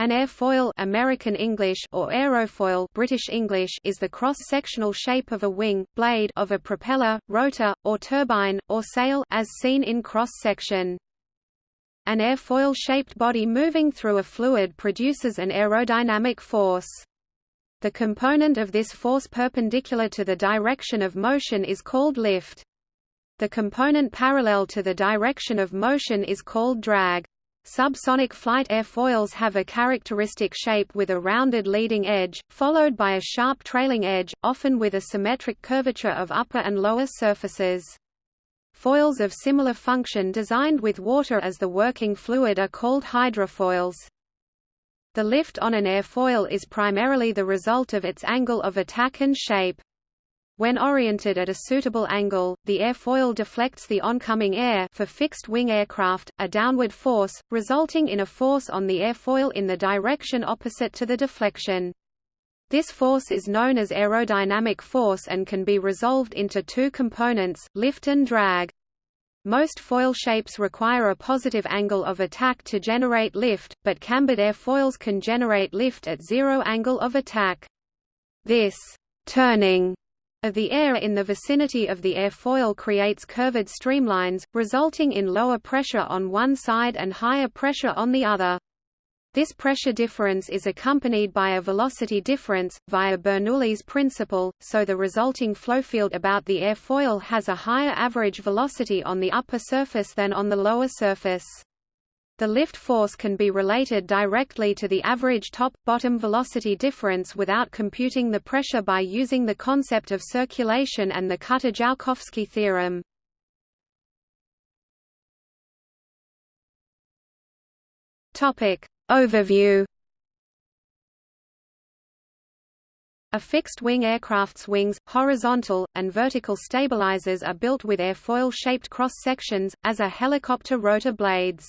An airfoil American English or aerofoil British English is the cross-sectional shape of a wing, blade of a propeller, rotor, or turbine, or sail as seen in cross-section. An airfoil-shaped body moving through a fluid produces an aerodynamic force. The component of this force perpendicular to the direction of motion is called lift. The component parallel to the direction of motion is called drag. Subsonic flight airfoils have a characteristic shape with a rounded leading edge, followed by a sharp trailing edge, often with a symmetric curvature of upper and lower surfaces. Foils of similar function designed with water as the working fluid are called hydrofoils. The lift on an airfoil is primarily the result of its angle of attack and shape. When oriented at a suitable angle, the airfoil deflects the oncoming air for fixed-wing aircraft, a downward force, resulting in a force on the airfoil in the direction opposite to the deflection. This force is known as aerodynamic force and can be resolved into two components, lift and drag. Most foil shapes require a positive angle of attack to generate lift, but cambered airfoils can generate lift at zero angle of attack. This turning of the air in the vicinity of the airfoil creates curved streamlines, resulting in lower pressure on one side and higher pressure on the other. This pressure difference is accompanied by a velocity difference, via Bernoulli's principle, so the resulting flowfield about the airfoil has a higher average velocity on the upper surface than on the lower surface. The lift force can be related directly to the average top-bottom velocity difference without computing the pressure by using the concept of circulation and the Kutta-Joukowski theorem. Topic Overview A fixed-wing aircraft's wings, horizontal, and vertical stabilizers are built with airfoil-shaped cross-sections, as are helicopter rotor blades.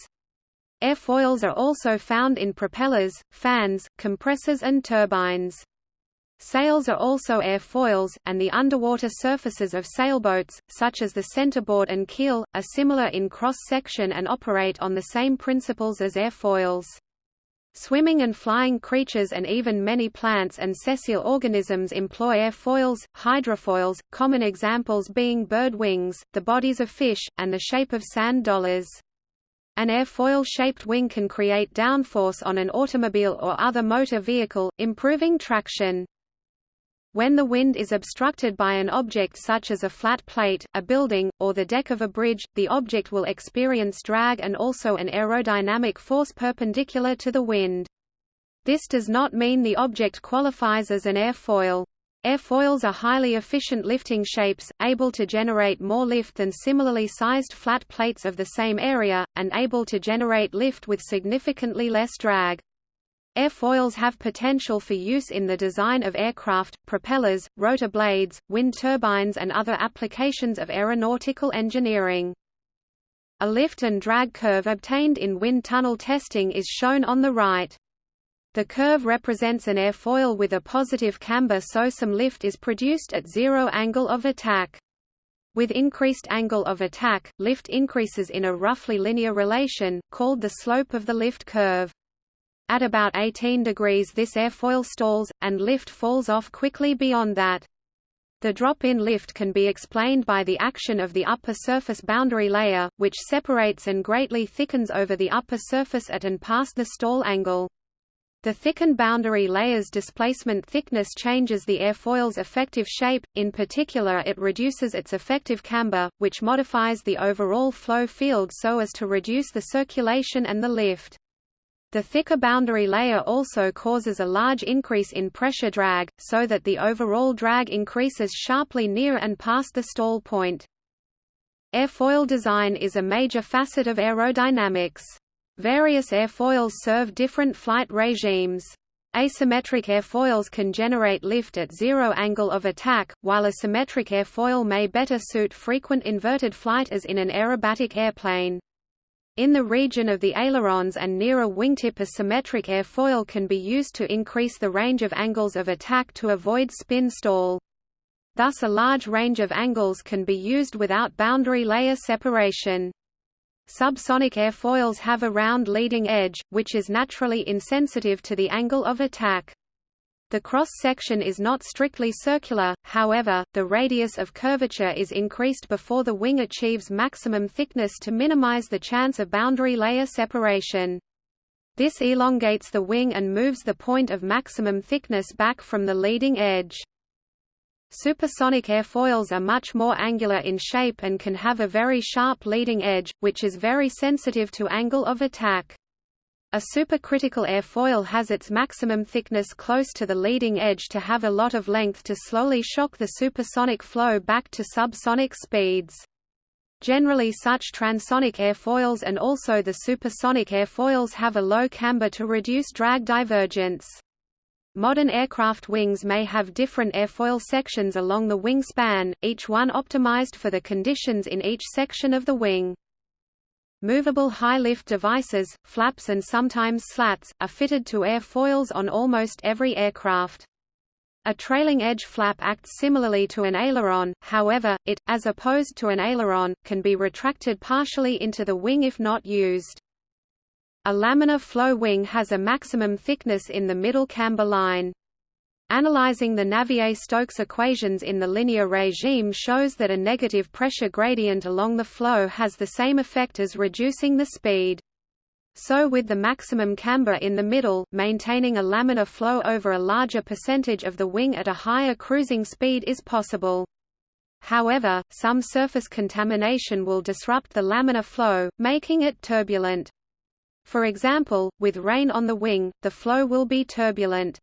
Airfoils are also found in propellers, fans, compressors and turbines. Sails are also airfoils, and the underwater surfaces of sailboats, such as the centerboard and keel, are similar in cross-section and operate on the same principles as airfoils. Swimming and flying creatures and even many plants and sessile organisms employ airfoils, hydrofoils, common examples being bird wings, the bodies of fish, and the shape of sand dollars. An airfoil-shaped wing can create downforce on an automobile or other motor vehicle, improving traction. When the wind is obstructed by an object such as a flat plate, a building, or the deck of a bridge, the object will experience drag and also an aerodynamic force perpendicular to the wind. This does not mean the object qualifies as an airfoil. Airfoils are highly efficient lifting shapes, able to generate more lift than similarly sized flat plates of the same area, and able to generate lift with significantly less drag. Airfoils have potential for use in the design of aircraft, propellers, rotor blades, wind turbines and other applications of aeronautical engineering. A lift and drag curve obtained in wind tunnel testing is shown on the right. The curve represents an airfoil with a positive camber so some lift is produced at zero angle of attack. With increased angle of attack, lift increases in a roughly linear relation, called the slope of the lift curve. At about 18 degrees this airfoil stalls, and lift falls off quickly beyond that. The drop in lift can be explained by the action of the upper surface boundary layer, which separates and greatly thickens over the upper surface at and past the stall angle. The thickened boundary layer's displacement thickness changes the airfoil's effective shape, in particular it reduces its effective camber, which modifies the overall flow field so as to reduce the circulation and the lift. The thicker boundary layer also causes a large increase in pressure drag, so that the overall drag increases sharply near and past the stall point. Airfoil design is a major facet of aerodynamics. Various airfoils serve different flight regimes. Asymmetric airfoils can generate lift at zero angle of attack, while a symmetric airfoil may better suit frequent inverted flight as in an aerobatic airplane. In the region of the ailerons and near a wingtip a symmetric airfoil can be used to increase the range of angles of attack to avoid spin stall. Thus a large range of angles can be used without boundary layer separation. Subsonic airfoils have a round leading edge, which is naturally insensitive to the angle of attack. The cross-section is not strictly circular, however, the radius of curvature is increased before the wing achieves maximum thickness to minimize the chance of boundary layer separation. This elongates the wing and moves the point of maximum thickness back from the leading edge. Supersonic airfoils are much more angular in shape and can have a very sharp leading edge, which is very sensitive to angle of attack. A supercritical airfoil has its maximum thickness close to the leading edge to have a lot of length to slowly shock the supersonic flow back to subsonic speeds. Generally such transonic airfoils and also the supersonic airfoils have a low camber to reduce drag divergence. Modern aircraft wings may have different airfoil sections along the wing span, each one optimized for the conditions in each section of the wing. Movable high-lift devices, flaps and sometimes slats, are fitted to airfoils on almost every aircraft. A trailing edge flap acts similarly to an aileron, however, it, as opposed to an aileron, can be retracted partially into the wing if not used. A laminar flow wing has a maximum thickness in the middle camber line. Analyzing the Navier-Stokes equations in the linear regime shows that a negative pressure gradient along the flow has the same effect as reducing the speed. So with the maximum camber in the middle, maintaining a laminar flow over a larger percentage of the wing at a higher cruising speed is possible. However, some surface contamination will disrupt the laminar flow, making it turbulent. For example, with rain on the wing, the flow will be turbulent.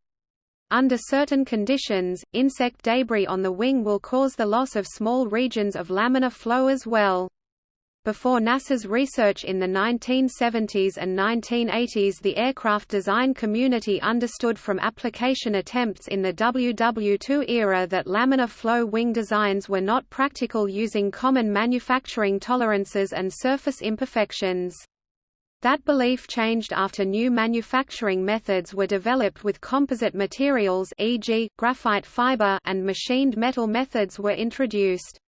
Under certain conditions, insect debris on the wing will cause the loss of small regions of laminar flow as well. Before NASA's research in the 1970s and 1980s the aircraft design community understood from application attempts in the WW2 era that laminar flow wing designs were not practical using common manufacturing tolerances and surface imperfections. That belief changed after new manufacturing methods were developed with composite materials e.g., graphite fiber and machined metal methods were introduced.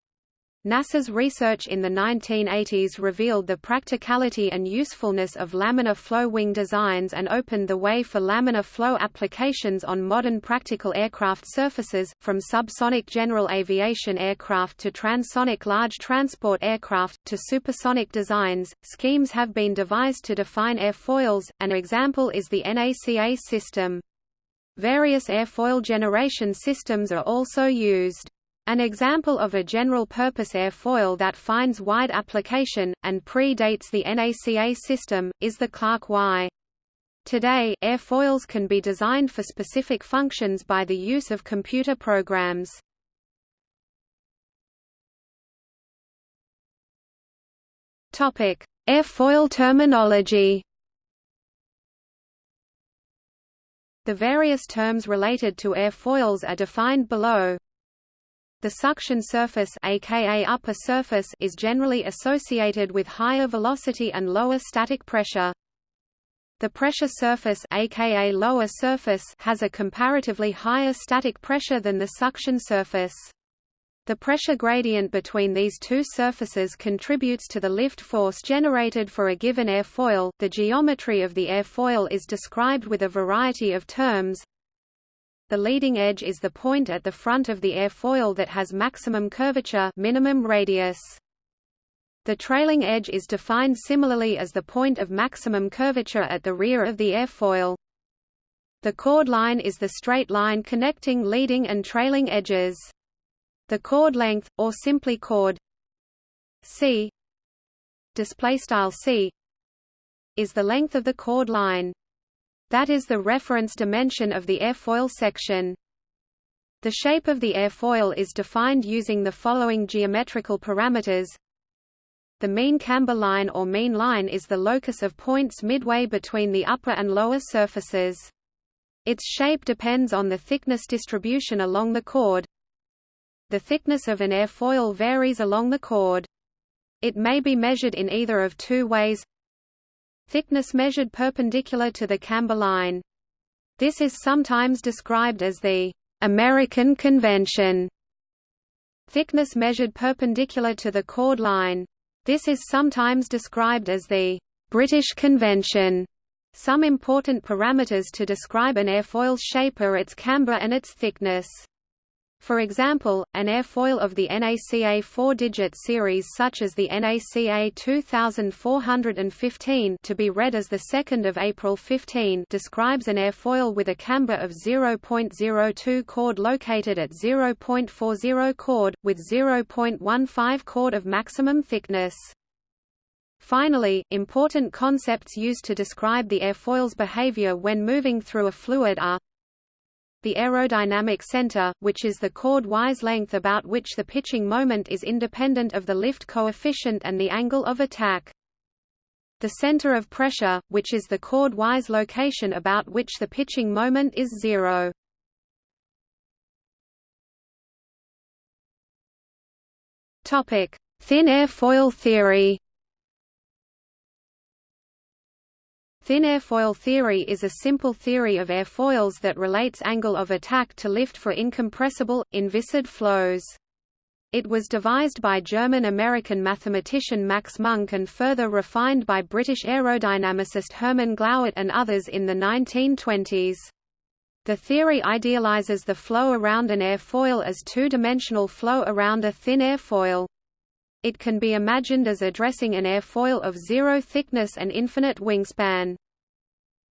NASA's research in the 1980s revealed the practicality and usefulness of laminar flow wing designs and opened the way for laminar flow applications on modern practical aircraft surfaces, from subsonic general aviation aircraft to transonic large transport aircraft, to supersonic designs. Schemes have been devised to define airfoils, an example is the NACA system. Various airfoil generation systems are also used. An example of a general-purpose airfoil that finds wide application, and predates the NACA system, is the Clark Y. Today, airfoils can be designed for specific functions by the use of computer programs. Airfoil terminology The various terms related to airfoils are defined below. The suction surface aka upper surface is generally associated with higher velocity and lower static pressure. The pressure surface aka lower surface has a comparatively higher static pressure than the suction surface. The pressure gradient between these two surfaces contributes to the lift force generated for a given airfoil. The geometry of the airfoil is described with a variety of terms, the leading edge is the point at the front of the airfoil that has maximum curvature minimum radius. The trailing edge is defined similarly as the point of maximum curvature at the rear of the airfoil. The chord line is the straight line connecting leading and trailing edges. The chord length, or simply chord c c is the length of the chord line. That is the reference dimension of the airfoil section. The shape of the airfoil is defined using the following geometrical parameters. The mean camber line or mean line is the locus of points midway between the upper and lower surfaces. Its shape depends on the thickness distribution along the chord. The thickness of an airfoil varies along the chord. It may be measured in either of two ways thickness measured perpendicular to the camber line. This is sometimes described as the American convention. Thickness measured perpendicular to the chord line. This is sometimes described as the British convention. Some important parameters to describe an airfoil's shape are its camber and its thickness. For example, an airfoil of the NACA 4-digit series such as the NACA 2415 to be read as the 2nd of April 15 describes an airfoil with a camber of 0.02 chord located at 0.40 chord, with 0.15 chord of maximum thickness. Finally, important concepts used to describe the airfoil's behavior when moving through a fluid are the aerodynamic center, which is the chord-wise length about which the pitching moment is independent of the lift coefficient and the angle of attack. The center of pressure, which is the chord-wise location about which the pitching moment is zero. Thin airfoil theory Thin airfoil theory is a simple theory of airfoils that relates angle of attack to lift for incompressible, inviscid flows. It was devised by German-American mathematician Max Munk and further refined by British aerodynamicist Hermann Glauert and others in the 1920s. The theory idealizes the flow around an airfoil as two-dimensional flow around a thin airfoil. It can be imagined as addressing an airfoil of zero thickness and infinite wingspan.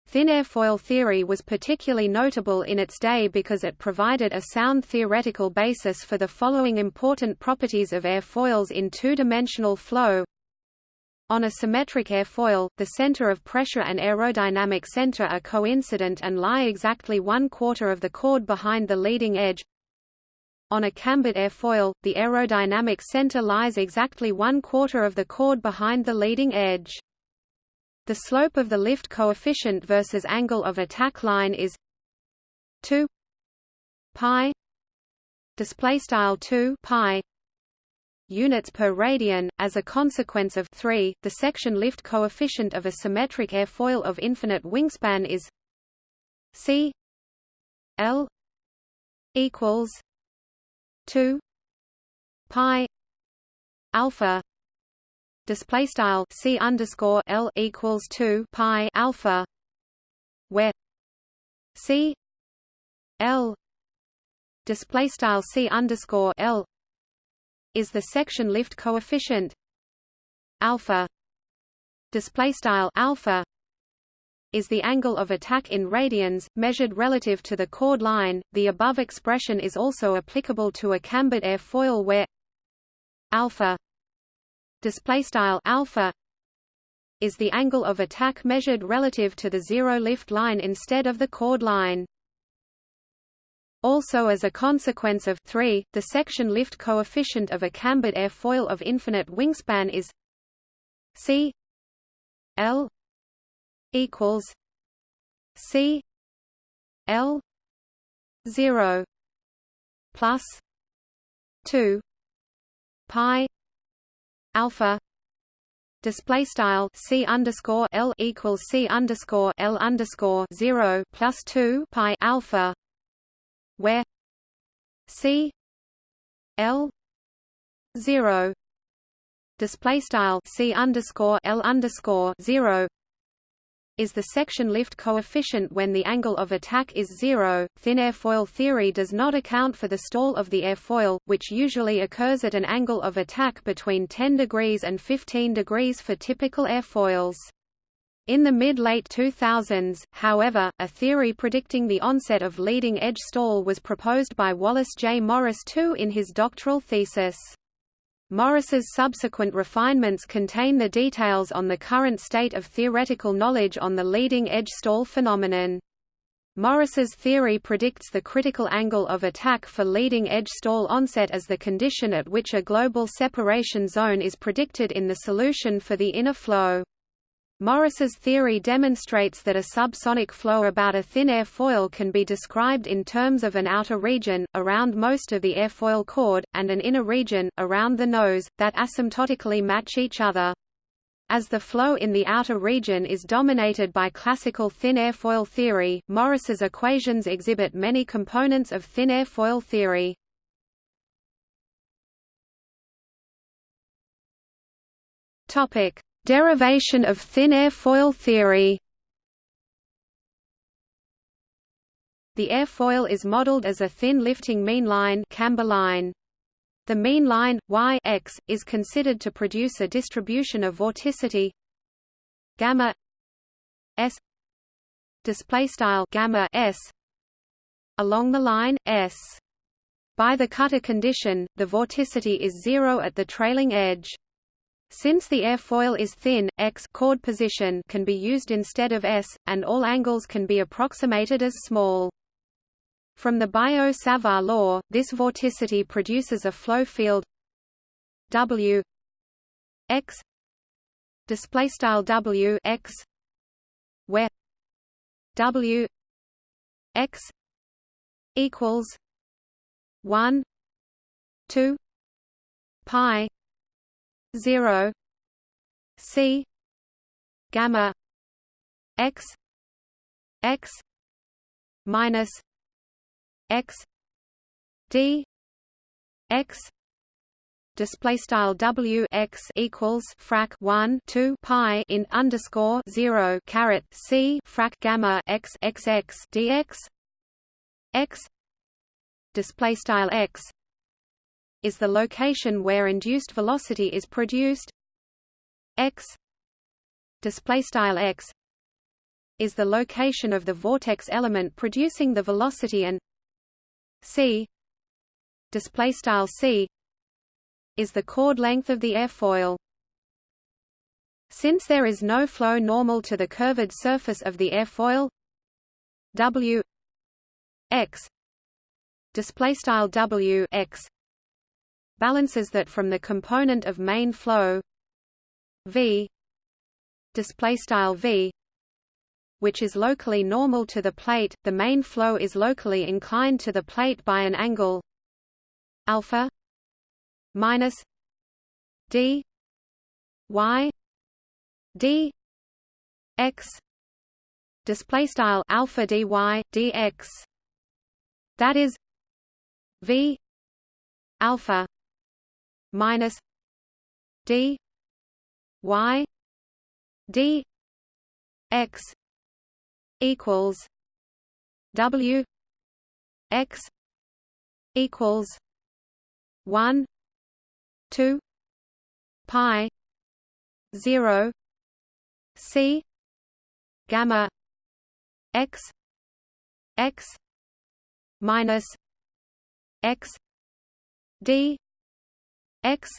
Thin airfoil theory was particularly notable in its day because it provided a sound theoretical basis for the following important properties of airfoils in two-dimensional flow. On a symmetric airfoil, the center of pressure and aerodynamic center are coincident and lie exactly one quarter of the chord behind the leading edge, on a cambered airfoil, the aerodynamic center lies exactly one quarter of the chord behind the leading edge. The slope of the lift coefficient versus angle of attack line is 2 pi display style 2 pi units per radian as a consequence of 3 the section lift coefficient of a symmetric airfoil of infinite wingspan is c l equals 2 pi alpha display style c underscore l equals 2 pi alpha where c l display style c underscore l is the section lift coefficient alpha display style alpha is the angle of attack in radians, measured relative to the chord line. The above expression is also applicable to a cambered airfoil where alpha alpha is the angle of attack measured relative to the zero lift line instead of the chord line. Also as a consequence of 3, the section lift coefficient of a cambered airfoil of infinite wingspan is c l equals C L zero plus two pi alpha display style c underscore l equals c underscore l underscore zero plus two pi alpha, where c l zero display style c underscore l underscore zero is the section lift coefficient when the angle of attack is zero. Thin airfoil theory does not account for the stall of the airfoil, which usually occurs at an angle of attack between 10 degrees and 15 degrees for typical airfoils. In the mid-late 2000s, however, a theory predicting the onset of leading-edge stall was proposed by Wallace J. Morris II in his doctoral thesis. Morris's subsequent refinements contain the details on the current state of theoretical knowledge on the leading-edge stall phenomenon. Morris's theory predicts the critical angle of attack for leading-edge stall onset as the condition at which a global separation zone is predicted in the solution for the inner flow. Morris's theory demonstrates that a subsonic flow about a thin airfoil can be described in terms of an outer region, around most of the airfoil chord, and an inner region, around the nose, that asymptotically match each other. As the flow in the outer region is dominated by classical thin airfoil theory, Morris's equations exhibit many components of thin airfoil theory. Topic: Derivation of thin airfoil theory. The airfoil is modeled as a thin lifting mean line, camber line. The mean line y x is considered to produce a distribution of vorticity gamma s display style gamma s along the line s. By the Kutta condition, the vorticity is zero at the trailing edge. Since the airfoil is thin, x chord position can be used instead of s, and all angles can be approximated as small. From the Biot-Savart law, this vorticity produces a flow field W x where W x equals 1 2 pi 0 c gamma x x minus x d x display style w x equals frac 1 2 pi in underscore 0 caret c frac gamma x x x dx x display style x is the location where induced velocity is produced. X display style x is the location of the vortex element producing the velocity and c display style c is the chord length of the airfoil. Since there is no flow normal to the curved surface of the airfoil w x display style w x balances that from the component of main flow v display style v which is locally normal to the plate, the main flow is locally inclined to the plate by an angle alpha minus d y d x display style alpha dy dx that is v alpha minus d y d x equals W X equals one two pi zero C gamma X X minus X D X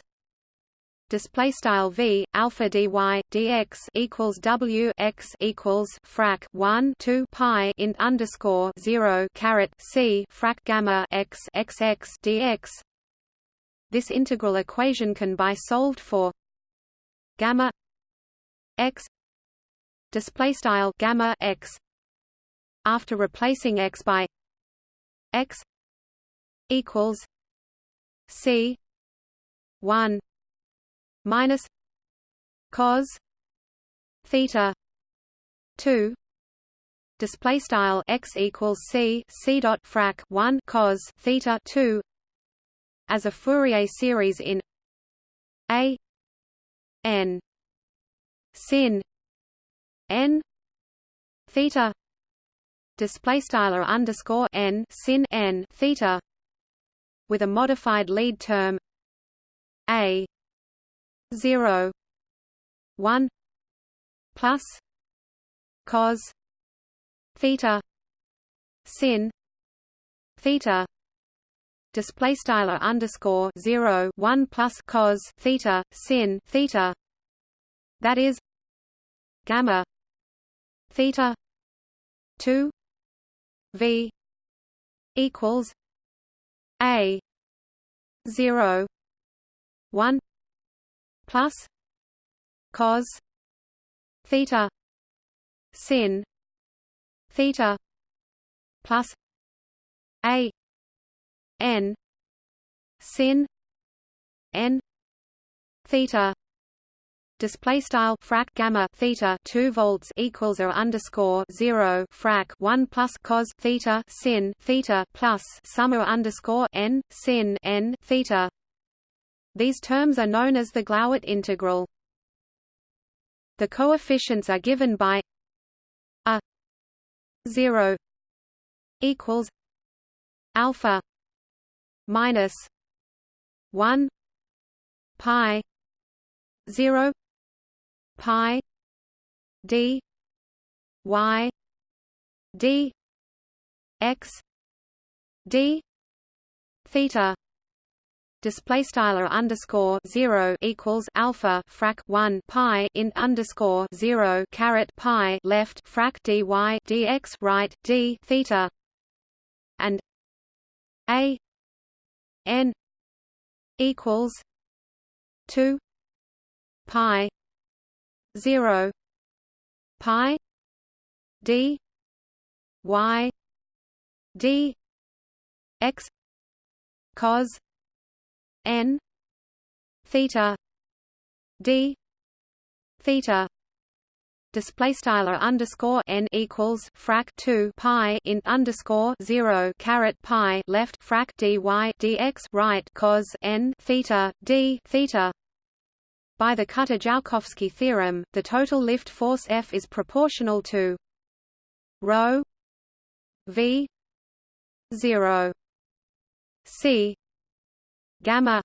display style v alpha dy dx equals w x equals frac 1 2 pi int underscore 0 caret c frac gamma x x x dx. This integral equation can be solved for gamma x display style gamma x after replacing x by x equals c 1 minus cos theta 2 display style x equals c c dot frac 1 cos theta 2 as a Fourier series in a n sin n theta display style underscore n sin n theta with a modified lead term a 0 1 plus cos theta sin theta display style underscore 0 1 plus cos theta sin theta that is gamma theta 2 v equals a 0 1 plus cos theta sin theta plus a n sin n theta display style frac gamma theta 2 volts equals or underscore 0 frac 1 plus cos theta sin theta plus sum or underscore n sin n theta these terms are known as the Glauert integral. The coefficients are given by a 0 equals alpha minus 1 pi 0 pi d y d x d theta display style underscore zero equals alpha frac one pi int underscore zero caret pi left frac dy dx right d theta and a n equals two pi zero pi d y d x cos n theta d theta. Display style underscore n equals frac 2 pi in underscore 0 caret pi left frac dy dx right cos n theta d theta. By the Kutta-Joukowski theorem the total lift force F is proportional to rho v 0 c gamma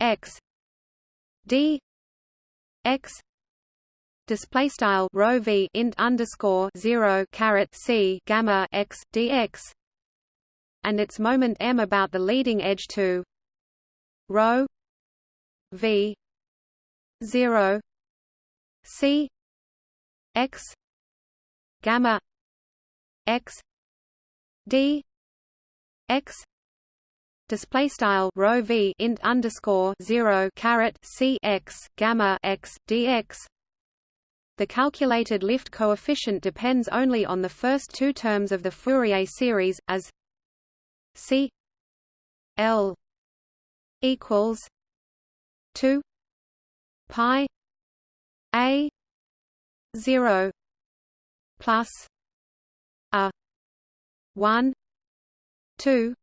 x d x display style rho v int underscore 0 caret c gamma x dx and its moment m about the leading edge to rho v 0 c x gamma x d x display style rho v int underscore 0 caret c x gamma x dx the calculated lift coefficient depends only on the first two terms of the Fourier series, as c l equals 2 pi a 0 plus a 1 2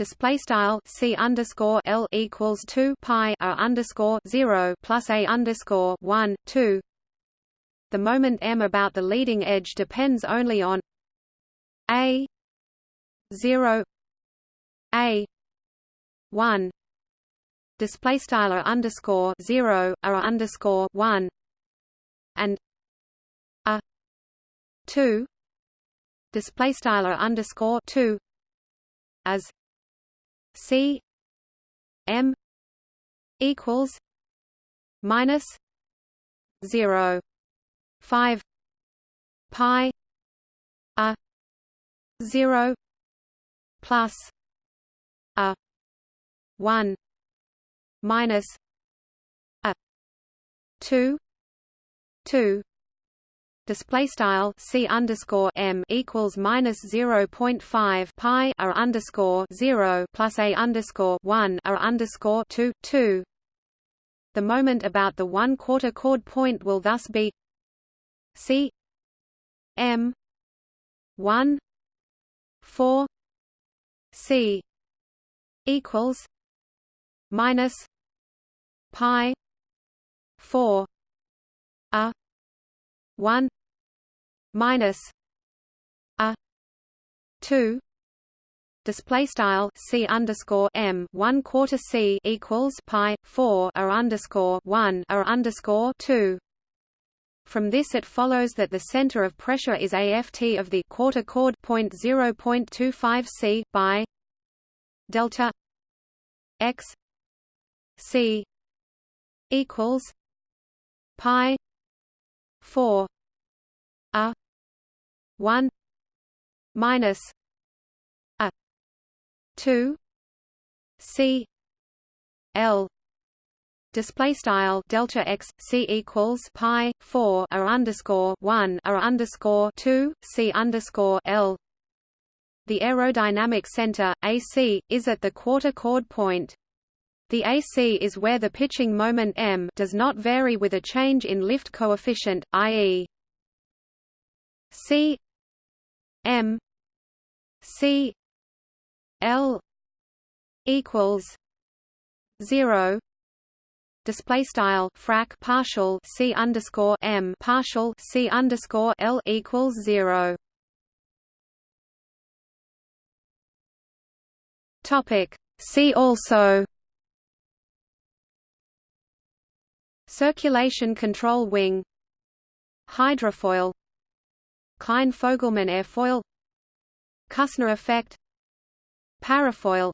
display style c underscore l equals two pi a underscore zero plus a underscore one two. The moment m about the leading edge depends only on a zero a one. Display style r underscore zero a underscore one. And a two. Display style underscore two. As C M equals minus zero five pi a zero plus a one minus a two two display style c underscore m equals minus zero point five pi r underscore zero plus a underscore one r underscore two two. The moment about the one quarter chord point will thus be c m one four c equals minus pi four a one minus a two display style c underscore m one quarter c equals pi four a underscore one r underscore two. From this it follows that the center of pressure is aft of the quarter chord point zero point two five c by delta x c equals pi four a 1 minus a 2 c l display style delta x c equals pi 4 a underscore 1 a underscore 2 c underscore l the aerodynamic center AC is at the quarter chord point the AC is where the pitching moment m does not vary with a change in lift coefficient, i.e. C M C L equals zero display style frac partial c underscore m partial c underscore l equals zero. Topic. See also. Circulation control wing. Hydrofoil. Kline-Fogleman airfoil. Kussner effect. Parafoil.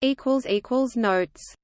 Equals equals notes.